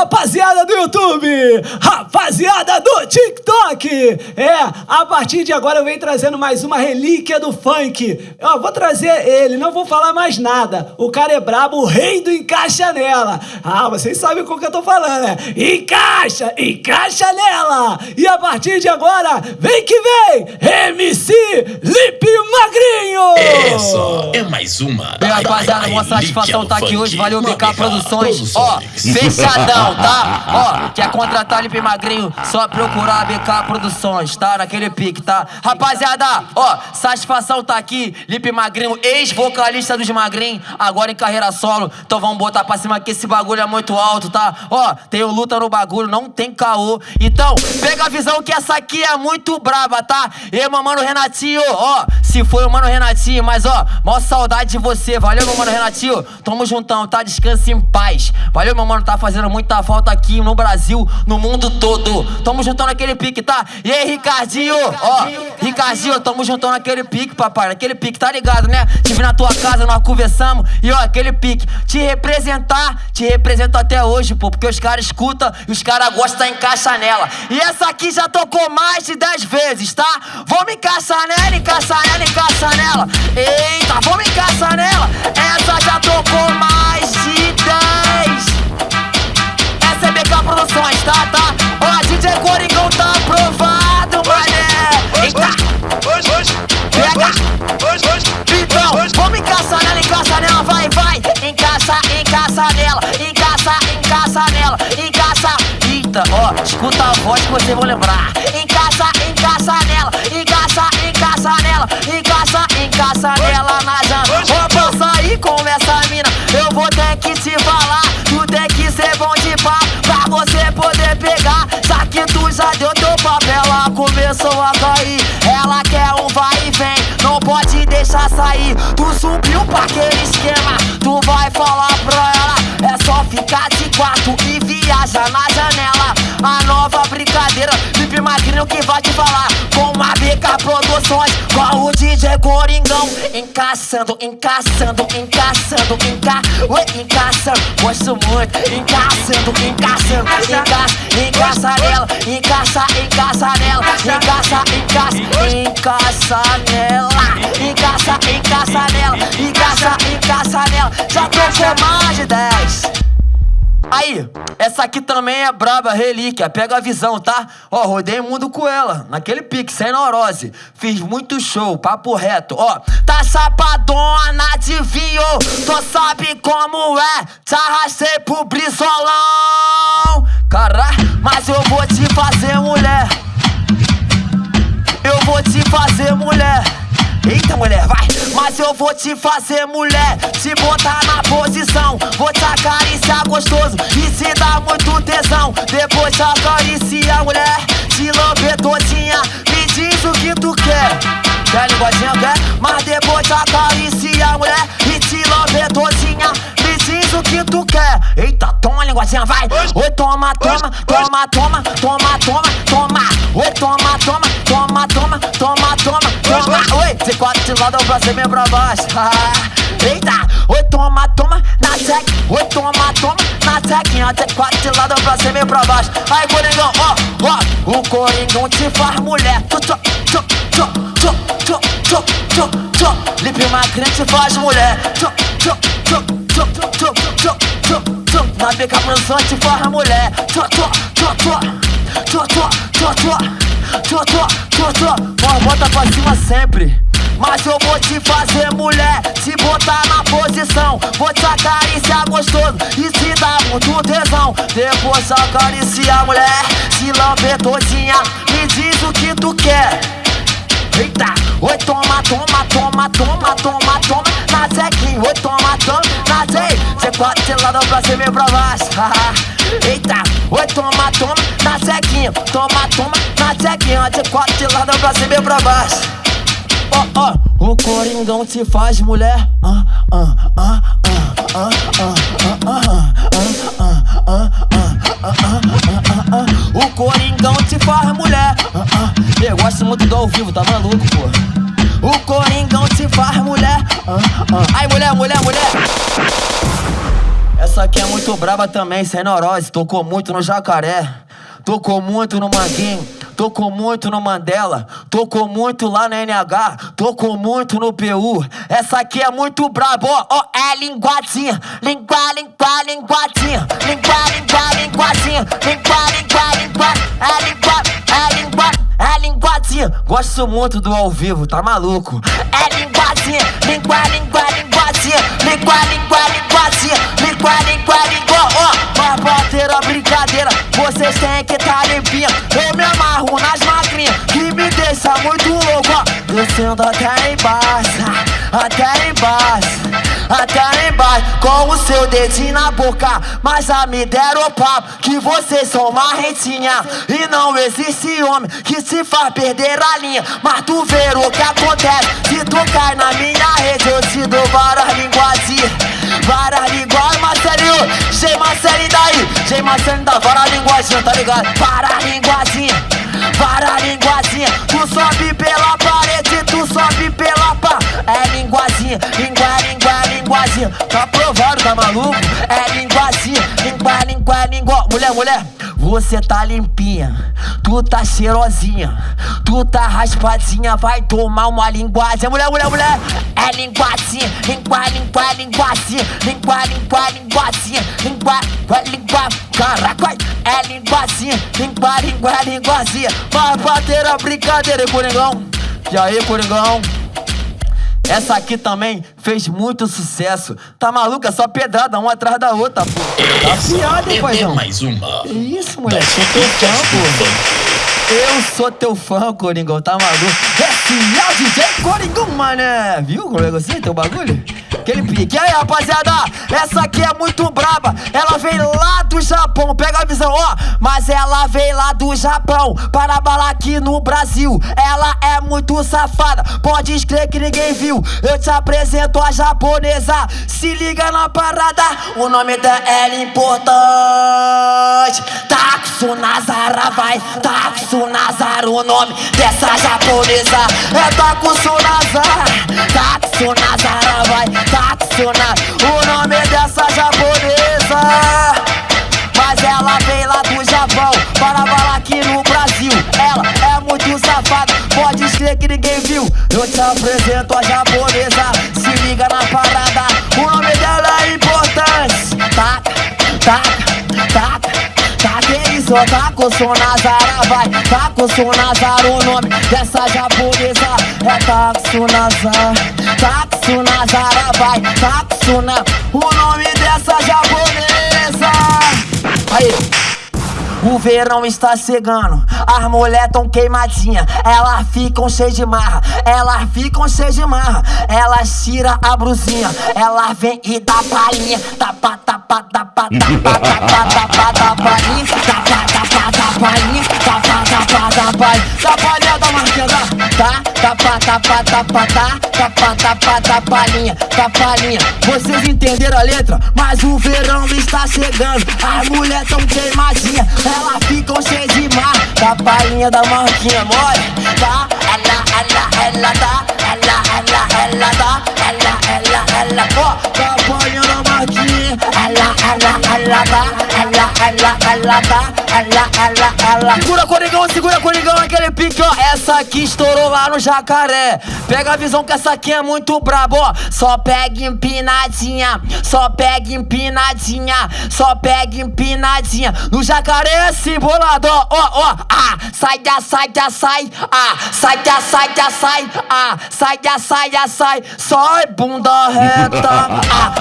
rapaziada do YouTube, rapaziada do TikTok. É, a partir de agora eu venho trazendo mais uma relíquia do funk. Eu vou trazer ele, não vou falar mais nada. O cara é brabo, o rei do encaixa nela. Ah, vocês sabem com o que eu tô falando, né? Encaixa, encaixa nela. E a partir de agora, vem que vem, MC Lipe Magrinho. Isso, é mais uma. Bem, rapaziada, uma satisfação tá aqui hoje. Valeu, BK Produções. Ó, fechadão, tá? Ó, quer contratar Lipe Magrinho? Só procurar a BK Produções, tá? Naquele pique, tá? Rapaziada, ó, satisfação tá aqui. Lipe Magrinho, ex-vocalista dos Magrinhos, agora em carreira solo. Então vamos botar pra cima que esse bagulho é muito alto, tá? Ó, tem o luta no bagulho, não tem caô. Então, pega a visão que essa aqui é muito braba, tá? E mano Renatinho, ó, se foi o mano Renatinho, mas ó, maior saudade de você. Valeu, meu mano Renatinho. Tamo juntão, tá? Descanse em paz. Valeu, meu mano, tá fazendo muita falta aqui no Brasil, no mundo todo. Tamo juntão naquele pique, tá? E aí, Ricardinho, ó, Ricardinho, tamo juntão naquele pique, papai. Naquele pique, tá ligado, né? Tive na tua casa, nós conversamos. E ó, aquele pique, te representar, te represento até hoje, pô, porque os caras escutam e os caras gostam, encaixa nela. E essa aqui já tocou mais de 10 vezes, tá? Vamos encaixar nela, encaixar nela, encaixar nela. Eita, vamos encaixar nela. Essa já tocou mais de 10. Essa é BK Produções, tá, tá? Ó, DJ Coringão tá aprovado, mané. Eita, pega. Então, vamos encaixar nela, encaixar nela, vai, vai. Encaixa, encaixa nela, encaixa, encaixa nela, encaixa. Eita, ó, escuta a voz que vocês vão lembrar. Encaixa, encaixa encaixa, nela na janta. Ó, pra sair com essa mina, eu vou ter que te falar. Tu tem que ser bom de papo pra você poder pegar. Já que tu já deu teu papel, ela começou a cair. Ela quer um vai e vem, não pode deixar sair. Tu subiu pra aquele esquema, tu vai falar pra ela. É só ficar de quarto e viaja na janela. A nova brincadeira, Felipe Magrinho que vai te falar. Com a BK Produções, com o DJ Coringão. Encaçando, encaçando, encaçando, enca... Oi, encaçando, gosto muito. Encaçando, encaçando, encaça, encaça nela. Encaça, encaça nela. Encaça, encaça, encaça nela. Encaça, encaça nela. Encaça, encaça nela. Já tocou mais de 10. Aí, essa aqui também é braba, relíquia, pega a visão, tá? Ó, rodei o mundo com ela, naquele pique, sem neurose. Fiz muito show, papo reto, ó. Tá chapadona de vinho, tu sabe como é. Te arrastei pro brisolão. Caralho, mas eu vou te fazer mulher. Eu vou te fazer mulher. Eita mulher, vai! Mas eu vou te fazer mulher, te botar na posição. Vou te acariciar gostoso e se dá muito tesão. Depois te acaricia mulher, te lamber todinha. Me diz o que tu quer. Quer linguadinha, quer? Mas depois te acaricia mulher e te lamber todinha. Me diz o que tu quer. Eita, toma linguadinha, vai! Oi, toma, toma, toma, toma, toma, toma, toma. De lado pra cima e pra baixo. Eita, oi, toma, toma, na tech. Oi, toma, toma, na tequinha. Você quatro de lado pra cima e pra baixo. Aí, Coringão, ó, ó. O Coringão te faz mulher. Tchô, tchô, tchô, tchô, tchô, tchô, tchô, tchô, tchô. Lipe Magrinho te faz mulher. Tchô, tchô, tchô, tchô, tchô, tchô, tchô, tchô. Na BK Produções te faz mulher. Tchô, tchô, tchô, tchô. Tchô, tchô, tchô, tchô. Tchô, tchô. Ó, bota pra cima sempre. Mas eu vou te fazer mulher, te botar na posição. Vou te acariciar gostoso e te dar muito tesão. Depois te acariciar mulher, se lamber todinha. Me diz o que tu quer. Eita, oi, toma, toma, toma, toma, toma, toma, na zequinha, oi, toma, toma, na zé, cê pode ser lado pra cima e pra baixo, eita, oi, toma, toma, na zequinha, toma, toma, na zequinha, cê pode ser lado pra cima e pra baixo, ó, ó, o Coringão te faz mulher, ah, ah, ah, ah, ah, ah, ah, ah, ah, ah, ah, ah, o Coringão te faz mulher. Ah, ah. Eu gosto muito do ao vivo, tá maluco, pô? O Coringão te faz mulher. Ah, ah. Ai, mulher, mulher, mulher. Essa aqui é muito braba também, sem neurose. Tocou muito no jacaré, tocou muito no manguinho. Tocou muito no Mandela, tocou muito lá na NH, tocou muito no PU. Essa aqui é muito brabo, ó, ó, é linguadinha, língua, língua, linguadinha, língua, língua, linguadinha, língua, língua, língua, é língua, é língua, é linguadinha. Gosto muito do ao vivo, tá maluco? É linguadinha, língua, até embaixo, até embaixo, até embaixo, com o seu dedinho na boca. Mas já me deram papo que vocês são marretinha. E não existe homem que se faz perder a linha. Mas tu vê o que acontece se tu cai na minha rede. Eu te dou várias linguagens, várias linguagens, Marcelinho. G Marcelinho daí, G Marcelinho da várias linguagens, tá ligado? Para a Tá provado, tá maluco? É linguazinha, língua, língua, língua. Mulher, mulher, você tá limpinha, tu tá cheirosinha, tu tá raspadinha, vai tomar uma linguagem. Mulher, mulher, mulher, é língua, língua, linguazinha, língua, língua, linguazinha, língua, língua, língua, caraca, é linguazinha, língua, língua, linguazinha. Vai bater a brincadeira, Coringão? E aí, Coringão? Essa aqui também fez muito sucesso. Tá maluca? É só pedrada, uma atrás da outra, pô. Tá piada, hein, é paizão? mais uma. Que isso, moleque? Sou teu fã, pô. Eu sou teu fã, Coringão, tá maluco? Esse é o DJ Coringão, mané. Viu como é você, teu bagulho? Aquele pique. E aí, rapaziada, essa aqui é muito braba. Ela veio lá do Japão, pega a visão, ó. Mas ela veio lá do Japão para balar aqui no Brasil. Ela é muito safada, pode escrever que ninguém viu. Eu te apresento a japonesa. Se liga na parada, o nome dela é importante. Taksu Nazara vai, Taksu Nazara, o nome dessa japonesa é Taksu Nazara. Nazara vai, Taksu Nazara, o nome dessa japonesa. Mas ela veio lá do Japão para balar aqui no Brasil. Ela é muito safada, pode escrever que ninguém viu. Eu te apresento a japonesa, tá com o Nazara, vai Tá com o Nazara, o nome dessa japonesa É Taxo Nazar Taxo Nazara, vai Taxo na O nome dessa japonesa Aí o verão está chegando, as mulher tão queimadinha, elas ficam cheias de marra, elas ficam cheias de marra, elas tira a brusinha, ela vem e dá palhinha, tapa, tapa, tapa, tapa, tapa, tapa, tapa, tapa, tapa, tapa, palhinha, tapa, tapa, tapa, da marquesa, tá, tapa, tapa, tapa, tá, tapa, tapa, tapa, palhinha, tapa, palhinha, vocês entenderam a letra? Mas o verão está chegando, as mulher tão queimadinha, elas ficam cheias de mar. Da palhinha da marquinha mole Tá, ela, ela, ela tá Ela, ela, ela tá Ela, ela, ela Ó, da palhinha da marquinha Ela, ela, ela tá ela, tá Ela, ela, ela Segura Coringão, segura Coringão Aquele pique, ó. Essa aqui estourou lá no Jacaré. Pega a visão que essa aqui é muito brabo, ó. Só pega empinadinha Só pega empinadinha Só pega empinadinha. No Jacaré é assim, bolado, ó, ó, ó, ah, sai da, sai da, sai, ah, sai da, sai da, sai, ah, sai da, sai da, sai, sai, bunda reta, ah,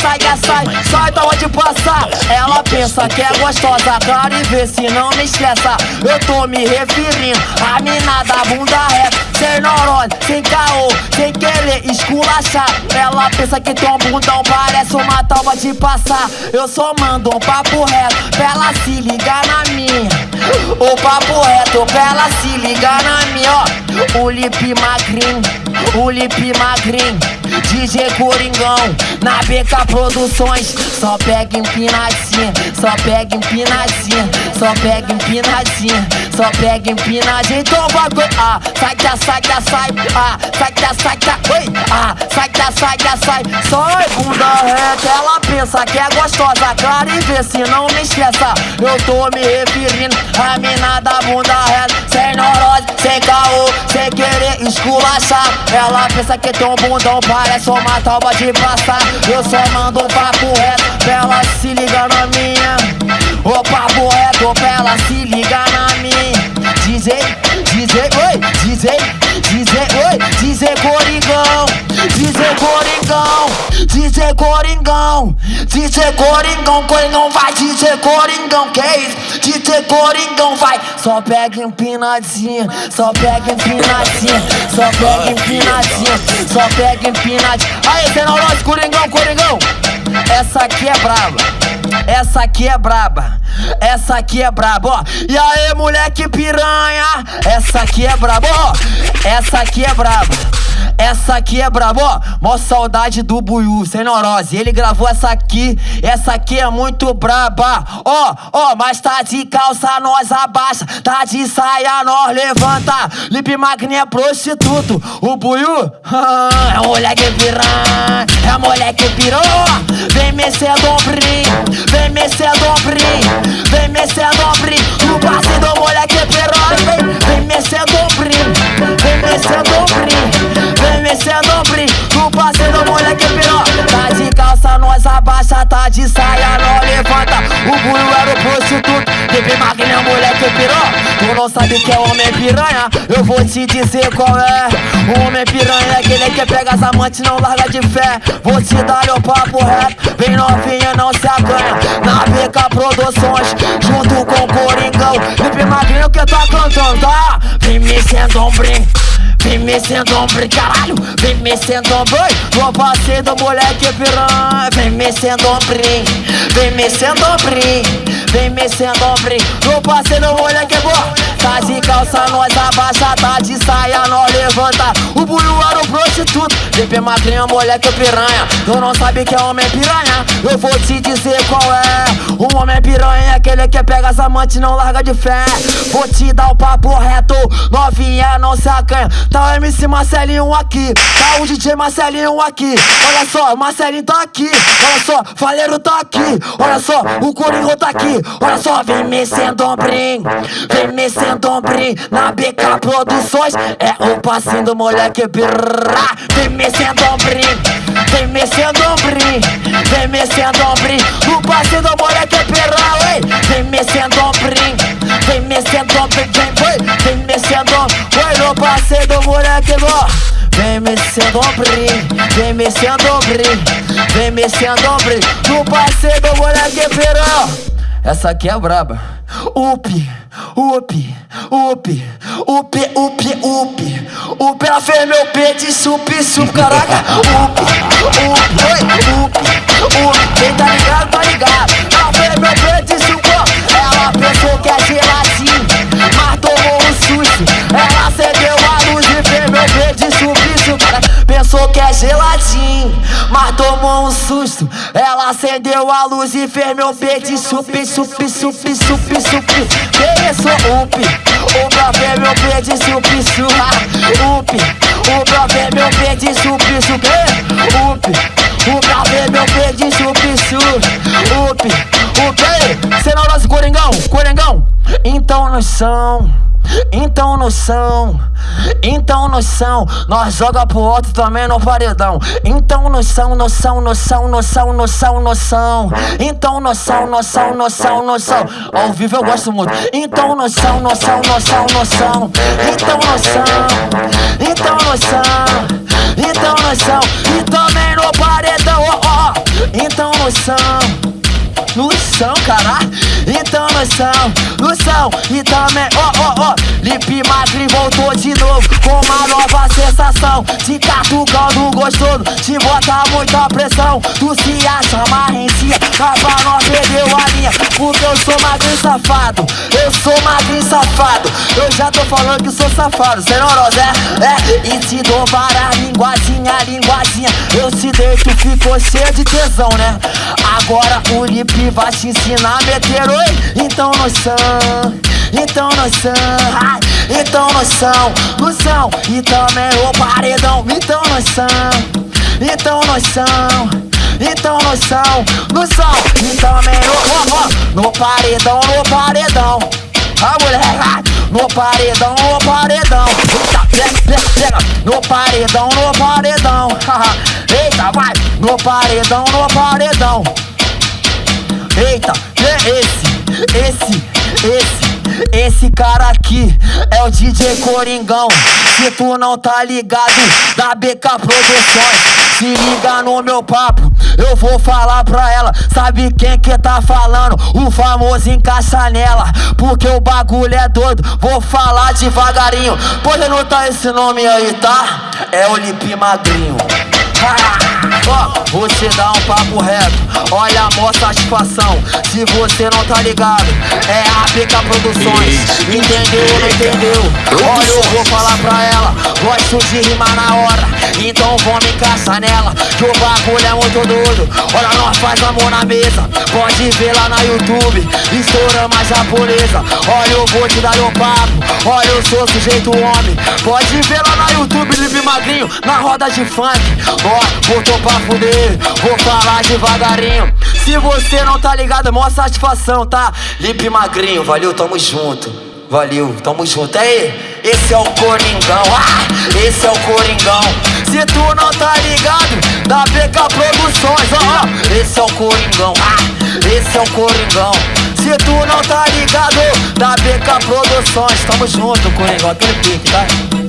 sai da, sai sai, da onde passar. Ela pensa que é gostosa, claro e vê se não me estressa. Eu tô me referindo a mina da bunda reta, sem neurose, sem caô, sem querer esculachar. Ela pensa que tem um bundão, parece uma tábua de passar. Eu só mando um papo reto pra ela se ligar na minha. O papo reto pra ela se ligar na minha, ó. O lip magrinho, o lip magrinho. DJ Coringão, na BK Produções. Só pega empinadinha, só pega empinadinha, só pega empinadinha, só pega empinadinha. Então vai, ah, sai da, sai da, sai, ah, sai da, sai da, oi, ah, sai da, sai da, sai. Sai, bunda reta, ela pensa que é gostosa, cara, e vê se não me esqueça. Eu tô me referindo a mina da bunda reta, sem neurose, sem caô, sem querer esculachar. Ela pensa que tem um bundão, parece uma talba de passar. Eu só mando um papo reto DJ Coringão, Coringão vai, DJ Coringão, que isso? DJ Coringão vai, só pega empinadinha, só pega empinadinha, só pega empinadinha, só pega empinadinha. Aí, nosso Coringão, Coringão, essa aqui é brava. Essa aqui é braba, essa aqui é braba, ó. E aí, moleque piranha, essa aqui é braba, ó. Essa aqui é braba. Essa aqui é brabo, ó. Mó saudade do Buiu, sem neurose. Ele gravou essa aqui, essa aqui é muito braba. Ó, ó, mas tá de calça, nós abaixa. Tá de saia, nós levanta. Lip Magni é prostituto. O Buiu é moleque piranha, é moleque pirou. Vem mexer dombrim, vem mexer dombrim, vem mexer dombrim. No passe do Sabe que é homem piranha, eu vou te dizer qual é. O homem piranha é aquele que pega as amantes, não larga de fé. Vou te dar o papo reto, bem novinha, não se acanha. Na BK Produções, junto com o Coringão. Lipe Magrinho que tá cantando, tá? Vem mexendo ombrim Vem mexendo ombro, caralho, vem mexendo ombro Vou passeio do moleque piranha. Vem mexendo ombrim, vem mexendo ombrim Vem mexendo ombrim Vou passeio do moleque boa Tá de calça, nós abaixa, tá de saia, nós levanta. O buio era o prostituto, DP magrinha, moleque piranha. Tu não sabe que é homem piranha, eu vou te dizer qual é. O homem piranha é aquele que pega as amantes não larga de fé. Vou te dar o papo reto, novinha não se acanha Tá o MC Marcelinho aqui, tá o DJ Marcelinho aqui. Olha só, Marcelinho tá aqui, olha só, Faleiro tá aqui. Olha só, o Corinho tá aqui, olha só Vem mexendo ombrim, vem mexendo ombrim Na BK Produções, é o passinho do moleque birra Vem ombrim, vem ombrim Vem ombrim, no passinho do moleque birra vem ombrim, vem vem, vem Vem mexendo ombrim, vem mexendo ombrim Vem mexendo ombrim, no passeio do moleque pirão Essa aqui é braba. Up, up, up, up, up, up. Up, ela fez meu peito sup, sup, caraca. Up, up, oi, up, up. Quem tá ligado, tá ligado. Ela fez meu peito sup, ela pensou que é gelatina Pensou que é geladinho, mas tomou um susto. Ela acendeu a luz e fez meu peito e sup, sup, sup, sup, sup Que isso, up, o pra meu peito sup, sup Up, o pra meu peito sup, sup Up, o pra ver meu peito sup, sup Up, up, cê não nosso Coringão, Coringão? Então nós são então noção, então noção, nós joga pro outro também no paredão. Então noção, noção, noção, noção, noção, noção. Então noção, noção, noção, noção. Ao vivo eu gosto muito. Então noção, noção, noção, noção. Então noção, então noção, então noção. E também no paredão, ó, ó. Então noção. Noção, cara, então noção, noção E também, ó, ó, ó Lipe Magri voltou de novo Com uma nova sensação Te catucando gostoso Te bota muita pressão Tu se acha marrentia Mas pra nós perdeu a linha Porque eu sou magrinho safado. Eu sou magrinho safado. Eu já tô falando que sou safado. Cê não é? É, e te dou várias linguazinha, linguazinha. Eu te deito, ficou cheio de tesão, né? Agora o Lip vai te ensinar a meter oi. Então noção, então noção, então noção, noção. E também o paredão, então noção, então noção. Então noção, noção, e também no, no paredão, no paredão. A mulher, no paredão, no paredão. Eita, pega, pega, pega. No paredão, no paredão. Eita, vai. No paredão, no paredão. Eita, esse, esse, esse. Esse cara aqui é o DJ Coringão. Se tu não tá ligado, da BK Produções. Se liga no meu papo, eu vou falar pra ela. Sabe quem que tá falando? O famoso encaixa nela. Porque o bagulho é doido, vou falar devagarinho. Pode anotar esse nome aí, tá? É o Lipe Magrinho. Ó, vou te dar um papo reto. Olha a maior satisfação. Se você não tá ligado, é a PK Produções. Entendeu ou não entendeu? Olha, eu vou falar pra ela. Gosto de rimar na hora. Então vamos encaixar nela. Que o bagulho é muito doido. Olha, nós faz amor na mesa. Pode ver lá na YouTube. Estouramos a japonesa. Olha, eu vou te dar um papo. Olha, eu sou sujeito homem. Pode ver lá na YouTube, Live Magrinho. Na roda de funk. Ó, botou pra fuder. Vou falar devagarinho. Se você não tá ligado, maior satisfação, tá? Lipe Magrinho, valeu, tamo junto. Valeu, tamo junto. Aí, esse é o Coringão, ah, esse é o Coringão. Se tu não tá ligado, da BK Produções, ó, oh, esse é o Coringão, ah, esse é o Coringão. Se tu não tá ligado, da BK Produções, tamo junto, Coringão, aquele pique, tá?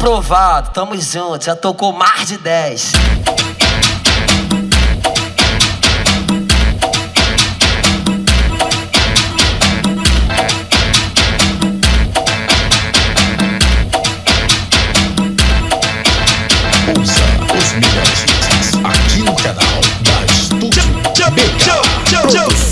Aprovado, tamo junto, já tocou mais de 10. Ouça os melhores hits aqui no canal da Estúdio BK Produções.